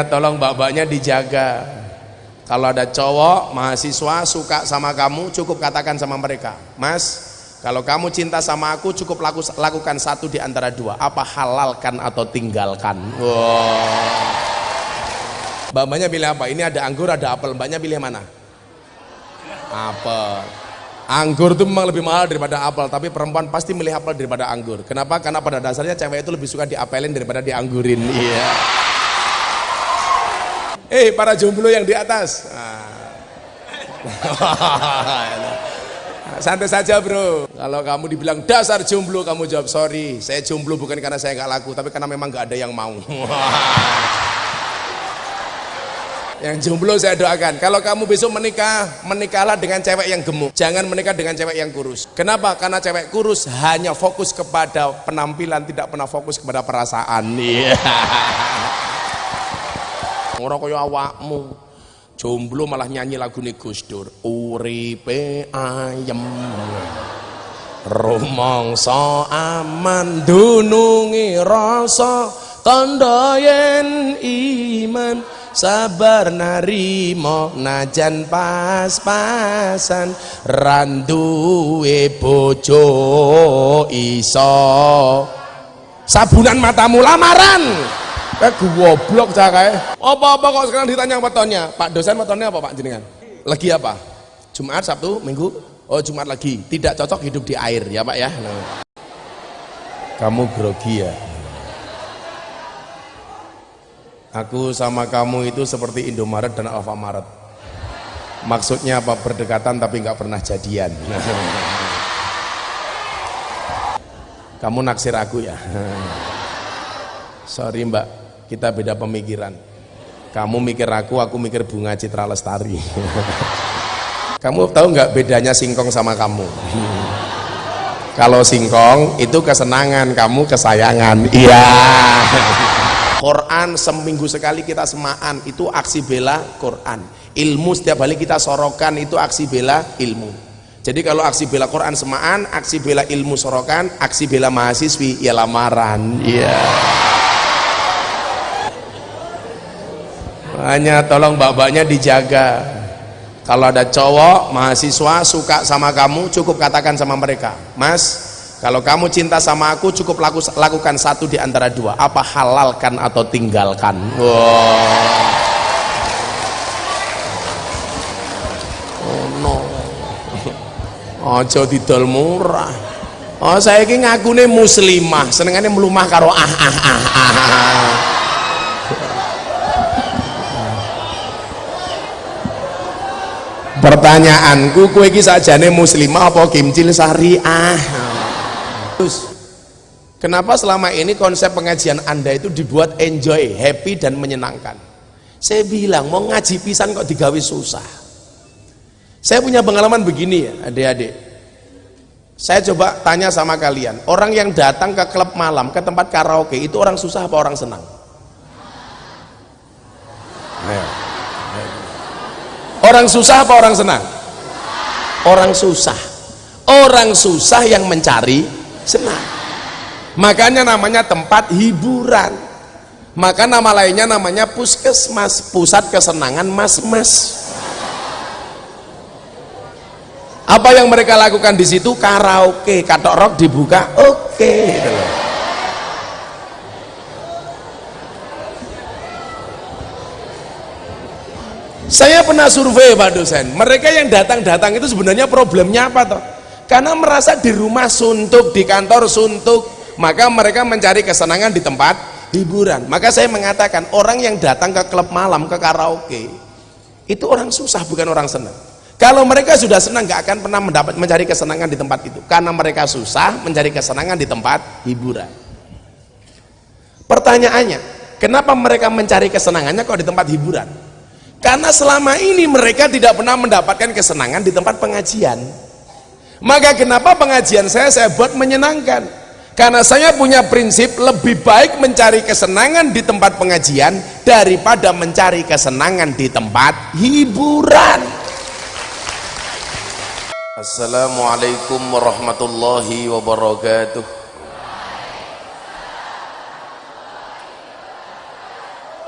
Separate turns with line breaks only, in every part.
Tolong mbak-mbaknya dijaga. Kalau ada cowok, mahasiswa suka sama kamu, cukup katakan sama mereka, Mas, kalau kamu cinta sama aku, cukup laku, lakukan satu di antara dua. Apa halalkan atau tinggalkan? Wow. Mbak-mbaknya pilih apa? Ini ada anggur, ada apel. Mbaknya pilih mana? Apel. Anggur itu memang lebih mahal daripada apel, tapi perempuan pasti milih apel daripada anggur. Kenapa? Karena pada dasarnya cewek itu lebih suka diapelin daripada dianggurin. Iya. Yeah. Eh para jomblo yang di atas. Santai saja bro. Kalau kamu dibilang dasar jomblo, kamu jawab sorry. Saya jomblo bukan karena saya nggak laku, tapi karena memang nggak ada yang mau. yang jomblo saya doakan. Kalau kamu besok menikah, menikahlah dengan cewek yang gemuk. Jangan menikah dengan cewek yang kurus. Kenapa? Karena cewek kurus hanya fokus kepada penampilan, tidak pernah fokus kepada perasaan. Iya. Ora kaya awakmu. Jomblo malah nyanyi lagu nih Gus Dur uripe ayem. Rumangsa aman dunungi rasa kandayen iman. Sabar narimo najan pas-pasan. Randuwe bojo iso. Sabunan matamu lamaran Eh goblok cah kae. Apa-apa kok sekarang ditanya wetonnya? Pak dosen wetonnya apa Pak jenengan? Lagi apa? Jumat, Sabtu, Minggu? Oh Jumat lagi. Tidak cocok hidup di air ya Pak ya. Nah. Kamu grogi ya. Aku sama kamu itu seperti Indomaret dan Alfamaret. Maksudnya apa? Berdekatan tapi nggak pernah jadian. Kamu naksir aku ya. Sorry mbak, kita beda pemikiran. Kamu mikir aku aku mikir bunga citra lestari. Kamu tahu nggak bedanya singkong sama kamu? Kalau singkong itu kesenangan kamu kesayangan. Iya. Quran seminggu sekali kita semaan itu aksi bela Quran. Ilmu setiap kali kita sorokan itu aksi bela ilmu. Jadi kalau aksi bela Quran semaan aksi bela ilmu sorokan aksi bela mahasiswi ya lamaran. Iya. yeah. Hanya tolong mbak-mbaknya dijaga. Kalau ada cowok mahasiswa suka sama kamu cukup katakan sama mereka mas kalau kamu cinta sama aku cukup laku, lakukan satu di antara dua. Apa halalkan atau tinggalkan? Wow. oh no. Ojo didol murah. Oh saya ini ngakune muslimah. Senengannya melumah karo ah ah ah ah, ah. Pertanyaanku kue iki sajane muslimah apa kimcil syariah? Terus kenapa selama ini konsep pengajian anda itu dibuat enjoy happy dan menyenangkan? Saya bilang mau ngaji pisan kok digawe susah. Saya punya pengalaman begini ya adik-adik. Saya coba tanya sama kalian orang yang datang ke klub malam ke tempat karaoke itu orang susah apa orang senang? Ayo. Orang susah apa orang senang? Orang susah. Orang susah yang mencari senang. Makanya namanya tempat hiburan. Maka nama lainnya namanya puskesmas, pusat kesenangan mas-mas. Apa yang mereka lakukan di situ? Karaoke, katok rock dibuka, oke. Okay, saya pernah survei Pak dosen. Mereka yang datang-datang itu sebenarnya problemnya apa toh? Karena merasa di rumah suntuk di kantor suntuk maka mereka mencari kesenangan di tempat hiburan. Maka saya mengatakan orang yang datang ke klub malam ke karaoke itu orang susah bukan orang senang. Kalau mereka sudah senang gak akan pernah mendapat mencari kesenangan di tempat itu. Karena mereka susah mencari kesenangan di tempat hiburan. Pertanyaannya kenapa mereka mencari kesenangannya kok di tempat hiburan karena selama ini mereka tidak pernah mendapatkan kesenangan di tempat pengajian. Maka kenapa pengajian saya saya buat menyenangkan? Karena saya punya prinsip lebih baik mencari kesenangan di tempat pengajian daripada mencari kesenangan di tempat hiburan. Assalamualaikum warahmatullahi wabarakatuh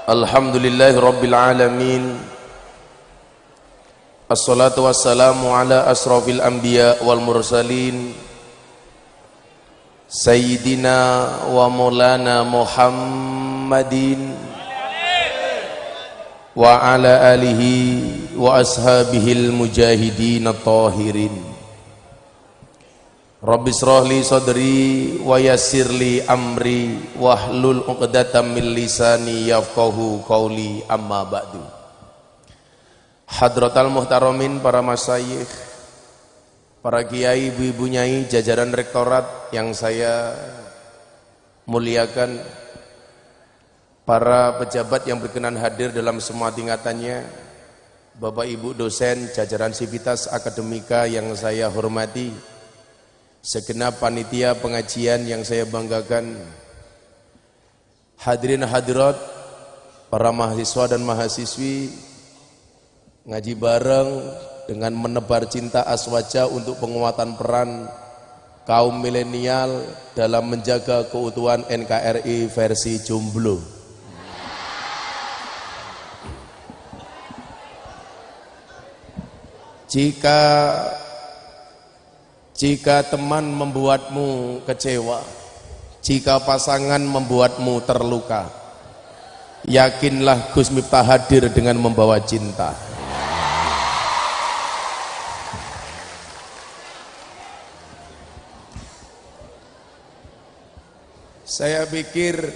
الحمد لله رب العالمين الصلاة والسلام على أشرف الأنبياء والمرسلين سيدنا ومولانا محمد وعلى آله وأصحابه المجاهدين الطاهرين Rabbi srohli sadri wa yassirli amri wahlul uqdatam min lisani yafqahu qawli. Amma ba'du. Hadratal muhtaramin para masyayikh para kiai ibu-ibu nyai jajaran rektorat yang saya muliakan para pejabat yang berkenan hadir dalam semua tingkatannya Bapak Ibu dosen jajaran sivitas akademika yang saya hormati segenap panitia pengajian yang saya banggakan hadirin hadirat para mahasiswa dan mahasiswi ngaji bareng dengan menebar cinta aswaja untuk penguatan peran kaum milenial dalam menjaga keutuhan NKRI versi jomblo. Jika jika teman membuatmu kecewa, jika pasangan membuatmu terluka, yakinlah Gus Miftah hadir dengan membawa cinta. Saya pikir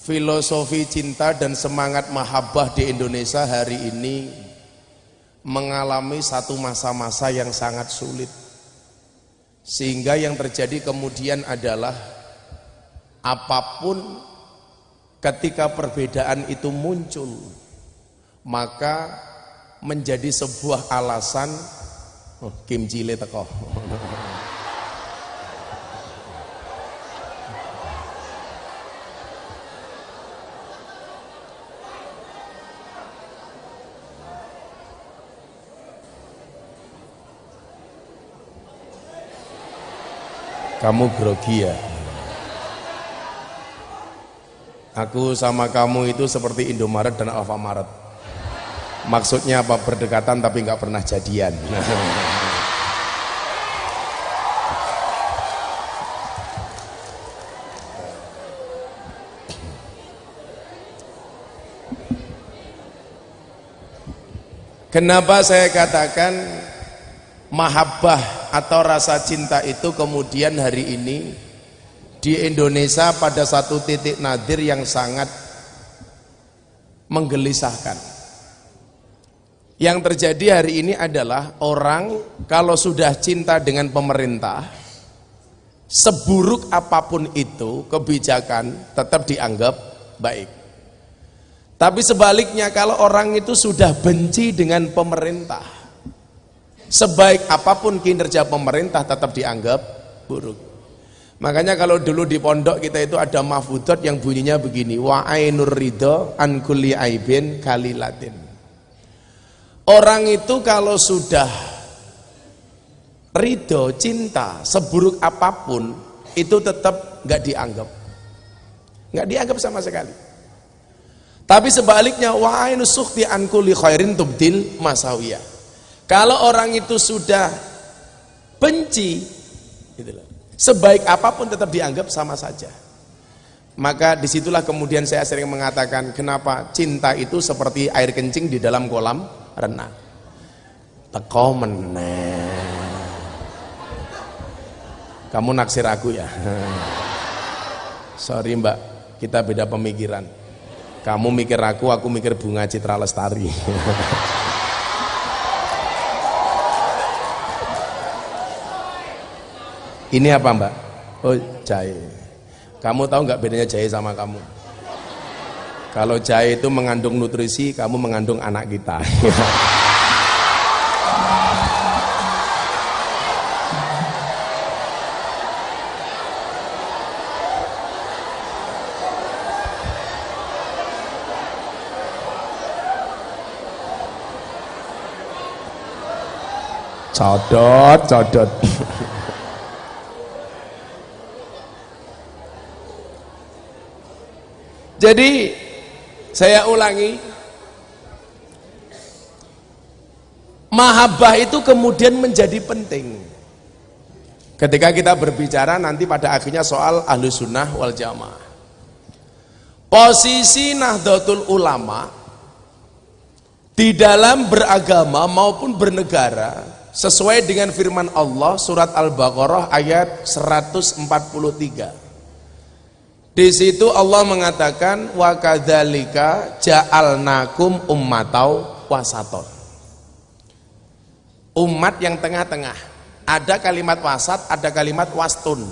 filosofi cinta dan semangat mahabbah di Indonesia hari ini mengalami satu masa-masa yang sangat sulit. Sehingga yang terjadi kemudian adalah apa pun ketika perbedaan itu muncul maka menjadi sebuah alasan oh, Kim Jile teko kamu grogi ya? Aku sama kamu itu seperti Indomaret dan Alfamaret. Maksudnya apa? Berdekatan tapi nggak pernah jadian. Kenapa saya katakan mahabbah atau rasa cinta itu kemudian hari ini di Indonesia pada satu titik nadir yang sangat menggelisahkan. Yang terjadi hari ini adalah orang kalau sudah cinta dengan pemerintah seburuk apa pun itu kebijakan tetap dianggap baik. Tapi sebaliknya kalau orang itu sudah benci dengan pemerintah Sebaik apa pun kinerja pemerintah tetap dianggap buruk. Makanya kalau dulu di pondok kita itu ada mahfudot yang bunyinya begini, wa ainur ridho an kulli aibin kalilatin. Orang itu kalau sudah ridho, cinta, seburuk apa pun itu tetap nggak dianggap. nggak dianggap sama sekali. Tapi sebaliknya wa ainus sukhti an kulli khairin tubdil masawiyah kalau orang itu sudah benci, gitu sebaik apa pun tetap dianggap sama saja. Maka di situlah kemudian saya sering mengatakan kenapa cinta itu seperti air kencing di dalam kolam renang. Teko meneh. Kamu naksir aku ya. Sorry mbak, kita beda pemikiran. Kamu mikir aku, aku mikir bunga citra lestari. Ini apa mbak? Oh jahe. Kamu tahu nggak bedanya jahe sama kamu? Kalau jahe itu mengandung nutrisi, kamu mengandung anak kita. codot, codot. jadi saya ulangi mahabbah itu kemudian menjadi penting. Ketika kita berbicara nanti pada akhirnya soal ahlu sunnah wal jamaah. Posisi nahdlatul ulama di dalam beragama maupun bernegara sesuai dengan firman Allah surat Al-Baqarah ayat 143 di situ Allah mengatakan wa kadzalika ja'alnakum ummatau wasaton. Umat yang tengah-tengah. Ada kalimat wasat, ada kalimat wastun.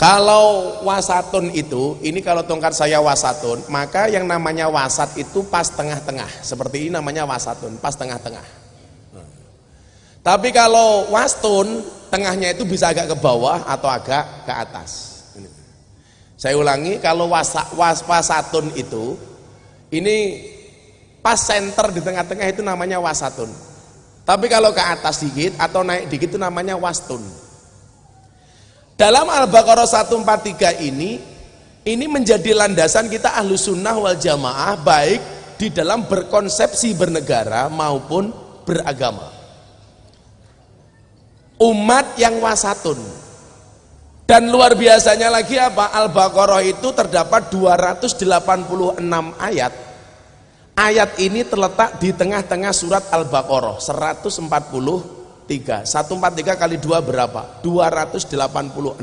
Kalau wasatun itu, ini kalau tongkat saya wasatun, maka yang namanya wasat itu pas tengah-tengah. Seperti ini namanya wasatun, pas tengah-tengah. Tapi kalau wastun, tengahnya itu bisa agak ke bawah atau agak ke atas. Saya ulangi, kalau wasa, was, wasatun itu, ini pas center di tengah-tengah itu namanya wasatun. Tapi kalau ke atas dikit atau naik dikit itu namanya wastun. Dalam Al-Baqarah 143 ini, ini menjadi landasan kita ahlu sunnah wal jamaah baik di dalam berkonsepsi bernegara maupun beragama. Umat yang wasatun dan luar biasanya lagi apa? Al-Baqarah itu terdapat 286 ayat. Ayat ini terletak di tengah-tengah surat Al-Baqarah 143. 143 kali 2 berapa? 286.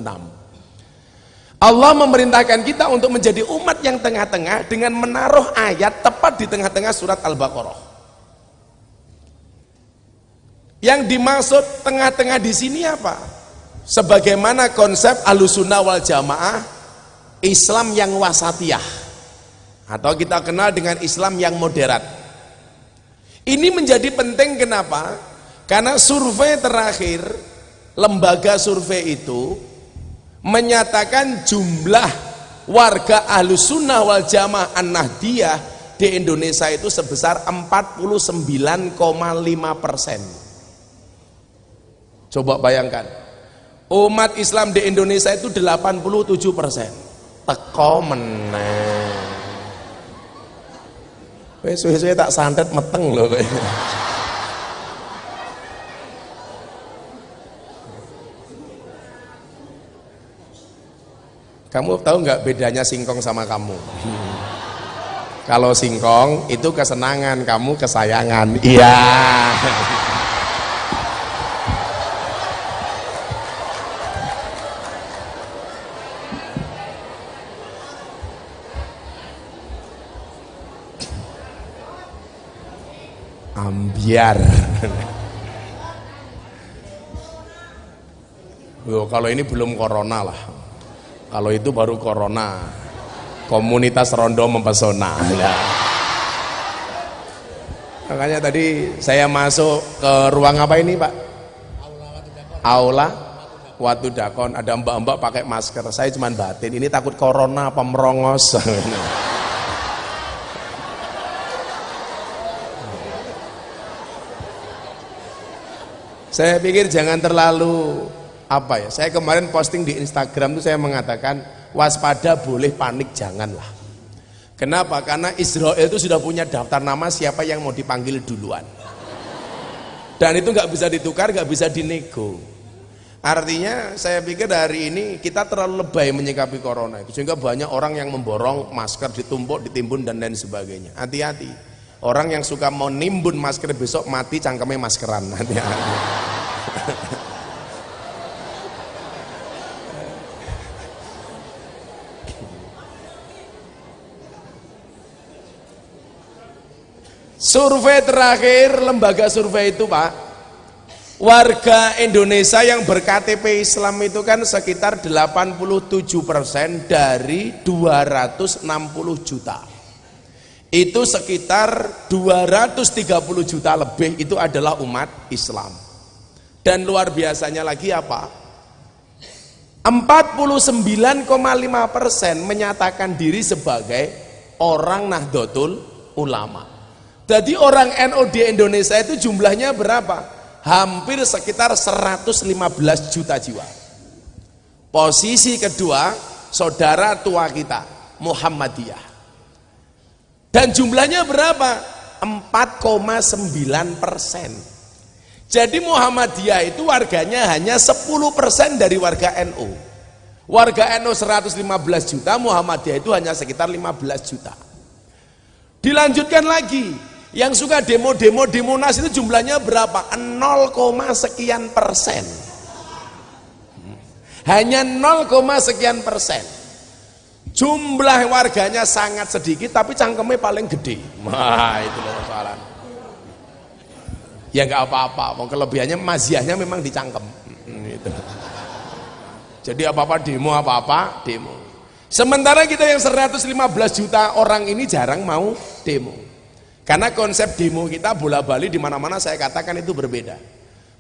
Allah memerintahkan kita untuk menjadi umat yang tengah-tengah dengan menaruh ayat tepat di tengah-tengah surat Al-Baqarah. Yang dimaksud tengah-tengah di sini apa? Sebagaimana konsep alusunah wal jamaah Islam yang wasatiyah. Atau kita kenal dengan Islam yang moderat. Ini menjadi penting kenapa? karena survei terakhir lembaga survei itu menyatakan jumlah warga alusunah wal jamaah an-nahdiyah di Indonesia itu sebesar 49,5 persen. Coba bayangkan umat Islam di Indonesia itu 87 persen. Teko meneng suwe-suwe tak santet meteng loh kamu tahu nggak bedanya singkong sama kamu? Kalau singkong itu kesenangan kamu kesayangan. Iya ambiar Loh, kalau ini belum corona lah. Kalau itu baru corona. Komunitas rondo mempesona ya. makanya tadi saya masuk ke ruang apa ini pak? Aula waktu dakon ada mbak-mbak pakai masker. Saya cuma batin. Ini takut corona apa Saya pikir jangan terlalu apa ya. Saya kemarin posting di Instagram itu saya mengatakan waspada boleh panik janganlah. Kenapa? Karena Israel itu sudah punya daftar nama siapa yang mau dipanggil duluan. Dan itu nggak bisa ditukar, nggak bisa dinego. Artinya saya pikir hari ini kita terlalu lebay menyikapi corona sehingga banyak orang yang memborong masker ditumpuk, ditimbun dan lain sebagainya. Hati-hati. Orang yang suka mau nimbun masker besok mati cangkemnya maskeran. Hati-hati. Survei terakhir lembaga survei itu Pak Warga Indonesia yang berKTP Islam itu kan sekitar 87% dari 260 juta Itu sekitar 230 juta lebih itu adalah umat Islam dan luar biasanya lagi apa? 49,5 persen menyatakan diri sebagai orang Nahdlatul Ulama. Jadi orang NU di Indonesia itu jumlahnya berapa? Hampir sekitar 115 juta jiwa. Posisi kedua, saudara tua kita, Muhammadiyah dan jumlahnya berapa? 4,9 persen. Jadi Muhammadiyah itu warganya hanya 10 persen dari warga NU warga NU 115 juta Muhammadiyah itu hanya sekitar 15 juta. Dilanjutkan lagi yang suka demo-demo di Monas itu jumlahnya berapa? 0, sekian persen. Hanya 0, sekian persen jumlah warganya sangat sedikit tapi cangkemnya paling gede. Wah itu loh persoalan. Ya nggak apa-apa mau kelebihannya maziahnya memang dicangkem. Gitu. jadi apa-apa demo apa-apa demo. Sementara kita yang 115 juta orang ini jarang mau demo. Karena konsep demo kita bola bali di mana-mana saya katakan itu berbeda.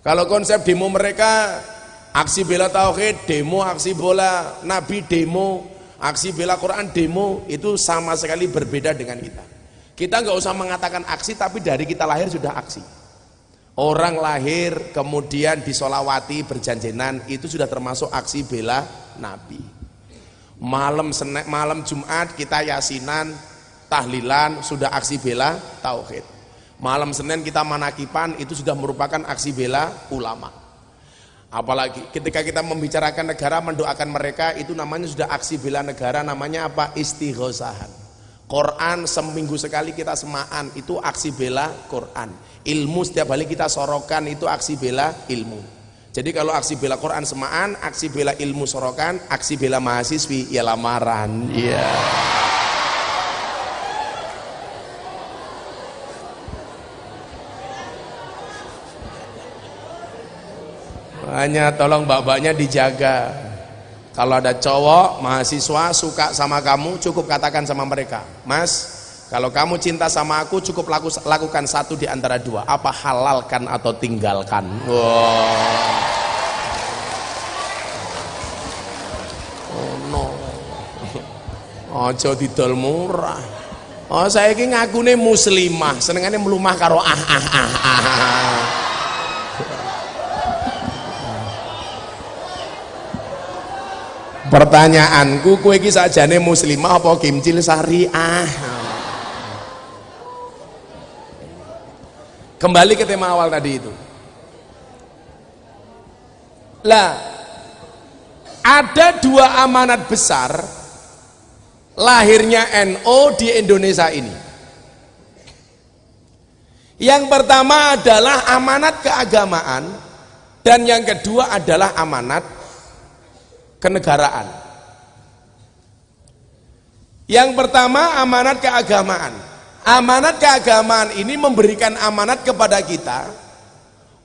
Kalau konsep demo mereka aksi bela tauhid demo aksi bola nabi demo aksi bela Quran demo itu sama sekali berbeda dengan kita. Kita nggak usah mengatakan aksi tapi dari kita lahir sudah aksi. Orang lahir kemudian disolawati berjanjenan itu sudah termasuk aksi bela Nabi. Malam senek malam Jumat kita yasinan tahlilan sudah aksi bela tauhid. Malam Senin kita manakipan itu sudah merupakan aksi bela ulama apalagi ketika kita membicarakan negara mendoakan mereka itu namanya sudah aksi bela negara namanya apa? Istighosahan Quran seminggu sekali kita semaan itu aksi bela Quran. Ilmu setiap kali kita sorokan itu aksi bela ilmu. Jadi kalau aksi bela Quran semaan aksi bela ilmu sorokan aksi bela mahasiswi ya lamaran. Iya. yeah. Hanya tolong mbak-mbaknya dijaga kalau ada cowok mahasiswa suka sama kamu cukup katakan sama mereka mas kalau kamu cinta sama aku cukup laku, lakukan satu di antara dua. Apa halalkan atau tinggalkan? Wow. Oh no. Ojo didol murah. Oh saya ini ngakune muslimah, senengannya melumah karo ah ah ah ah. ah. Pertanyaanku kue iki sajane muslimah apa kimcil syariah? Kembali ke tema awal tadi itu. Lah, ada dua amanat besar lahirnya NO di Indonesia ini. Yang pertama adalah amanat keagamaan dan yang kedua adalah amanat kenegaraan. Yang pertama amanat keagamaan. Amanat keagamaan ini memberikan amanat kepada kita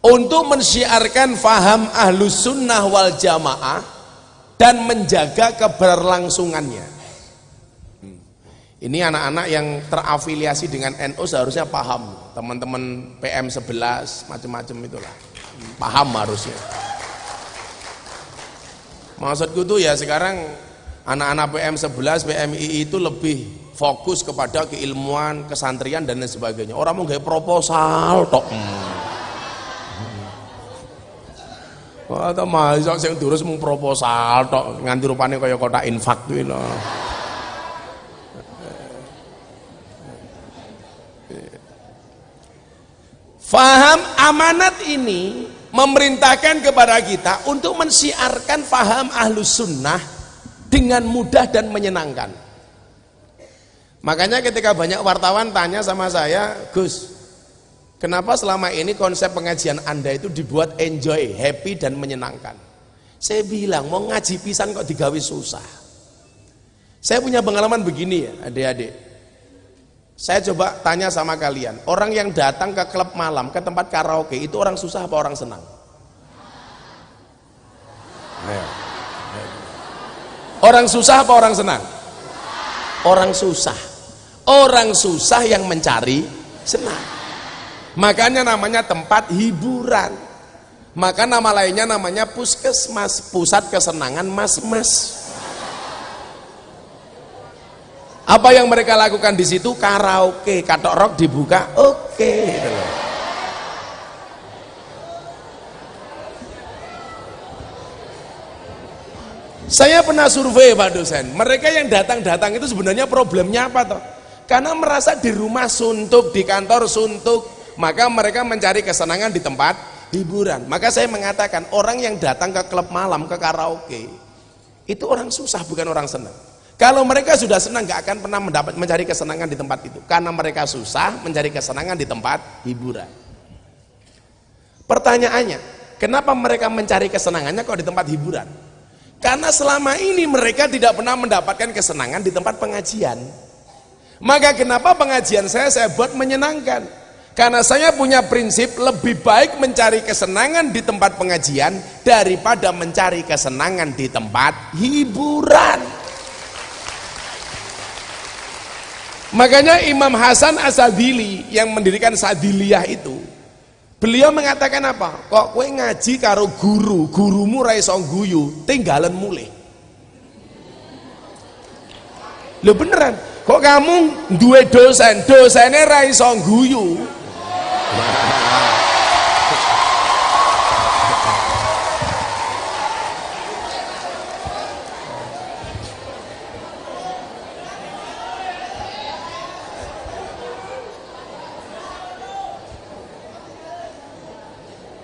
untuk mensyiarkan faham ahlus sunnah wal jamaah dan menjaga keberlangsungannya. Ini anak-anak yang terafiliasi dengan NU seharusnya paham. Teman-teman PM 11 macam-macam itulah. Paham harusnya maksudku tuh ya sekarang anak-anak PM 11 PMI itu lebih fokus kepada keilmuan, kesantrian dan lain sebagainya. Orang mau gaya proposal tok. Wah, ta mahasiswa sing durus mung proposal tok nganti rupane kaya kotak infak kuwi lho. Faham amanat ini memerintahkan kepada kita untuk mensiarkan faham ahlus sunnah dengan mudah dan menyenangkan. Makanya ketika banyak wartawan tanya sama saya, Gus, kenapa selama ini konsep pengajian Anda itu dibuat enjoy, happy dan menyenangkan? Saya bilang, mau ngaji pisan kok digawe susah. Saya punya pengalaman begini ya, adik-adik. Saya coba tanya sama kalian, orang yang datang ke klub malam, ke tempat karaoke, itu orang susah apa orang senang? Orang susah apa orang senang? Orang susah. Orang susah yang mencari senang. Makanya namanya tempat hiburan. Maka nama lainnya namanya puskesmas pusat kesenangan mas-mas apa yang mereka lakukan di situ? Karaoke. Katok rock dibuka oke. Okay. Saya pernah survei Pak dosen. Mereka yang datang-datang itu sebenarnya problemnya apa toh? Karena merasa di rumah suntuk di kantor suntuk maka mereka mencari kesenangan di tempat hiburan. Maka saya mengatakan orang yang datang ke klub malam ke karaoke itu orang susah bukan orang senang kalau mereka sudah senang gak akan pernah mendapat mencari kesenangan di tempat itu karena mereka susah mencari kesenangan di tempat hiburan pertanyaannya kenapa mereka mencari kesenangannya kok di tempat hiburan karena selama ini mereka tidak pernah mendapatkan kesenangan di tempat pengajian. Maka kenapa pengajian saya saya buat menyenangkan? Karena saya punya prinsip lebih baik mencari kesenangan di tempat pengajian daripada mencari kesenangan di tempat hiburan. Makanya Imam Hasan Asadili yang mendirikan Sadiliyah itu Beliau mengatakan apa? Kok kue ngaji karo guru, gurumu ra iso guyu, tinggalan mulai. Lo beneran? Kok kamu dua dosen, dosennya ra iso guyu?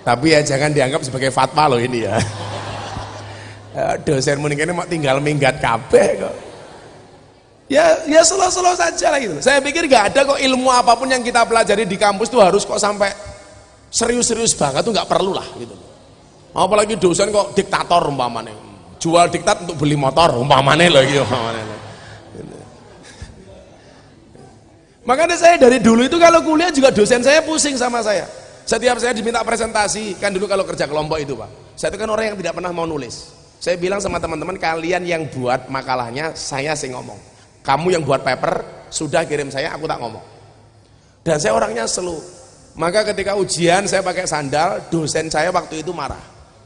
Tapi ya jangan dianggap sebagai fatwa loh ini ya, ya dosen mending ini mau tinggal minggat kabeh kok. Ya ya selo-selo saja lah gitu. Saya pikir gak ada kok ilmu apa pun yang kita pelajari di kampus tuh harus kok sampai serius-serius banget tuh nggak perlu lah gitu. Apalagi dosen kok diktator umpamanya jual diktat untuk beli motor umpamanya loh gitu umpamanya makanya saya dari dulu itu kalau kuliah juga dosen saya pusing sama saya setiap saya diminta presentasi, kan dulu kalau kerja kelompok itu Pak, saya itu kan orang yang tidak pernah mau nulis. Saya bilang sama teman-teman, kalian yang buat makalahnya, saya sih ngomong. Kamu yang buat paper, sudah kirim saya, aku tak ngomong. Dan saya orangnya selu. Maka ketika ujian saya pakai sandal, dosen saya waktu itu marah.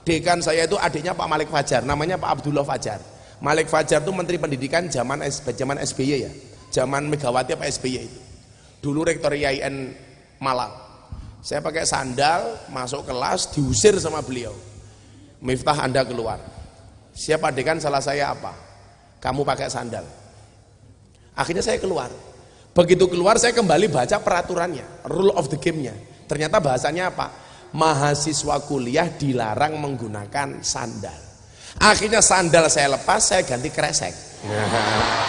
Dekan saya itu adiknya Pak Malik Fajar, namanya Pak Abdullah Fajar. Malik Fajar itu Menteri Pendidikan zaman zaman SBY ya, zaman Megawati Pak SBY itu. Dulu Rektor IAIN Malang saya pakai sandal, masuk kelas, diusir sama beliau. Miftah Anda keluar. Siapa adegan salah saya apa? Kamu pakai sandal. Akhirnya saya keluar. Begitu keluar saya kembali baca peraturannya, rule of the game-nya. Ternyata bahasanya apa? Mahasiswa kuliah dilarang menggunakan sandal. Akhirnya sandal saya lepas, saya ganti kresek.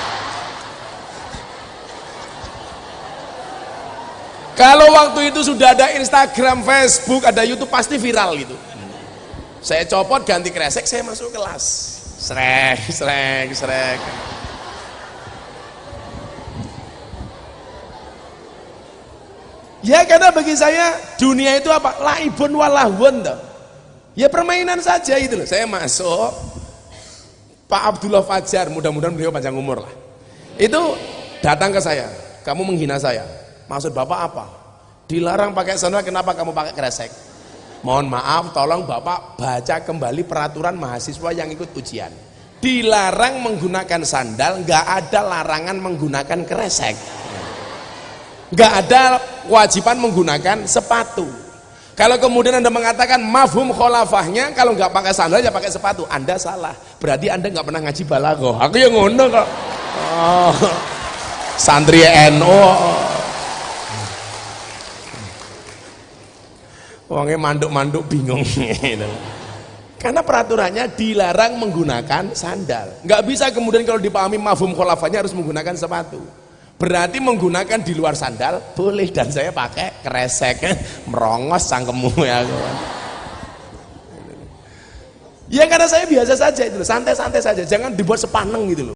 Kalau waktu itu sudah ada Instagram, Facebook, ada YouTube pasti viral gitu. Saya copot ganti kresek, saya masuk kelas. Srek, srek, srek. Ya karena bagi saya dunia itu apa? Laibun walahun toh. Ya permainan saja itu loh. Saya masuk Pak Abdullah Fajar, mudah-mudahan beliau panjang umur lah. Itu datang ke saya, kamu menghina saya Maksud Bapak apa? Dilarang pakai sandal, kenapa kamu pakai kresek? Mohon maaf, tolong Bapak baca kembali peraturan mahasiswa yang ikut ujian. Dilarang menggunakan sandal, nggak ada larangan menggunakan kresek. Nggak ada kewajiban menggunakan sepatu. Kalau kemudian Anda mengatakan mafhum kholafahnya, kalau nggak pakai sandal ya pakai sepatu, Anda salah. Berarti Anda nggak pernah ngaji balago. Aku yang ngono kok. Oh, santri NU. Oh. Wongnya manduk-manduk bingung. Karena peraturannya dilarang menggunakan sandal. Nggak bisa kemudian kalau dipahami mafhum kholafanya harus menggunakan sepatu. Berarti menggunakan di luar sandal boleh dan saya pakai kresek merongos sangkemu ya. Ya karena saya biasa saja itu santai-santai saja, jangan dibuat sepaneng gitu loh.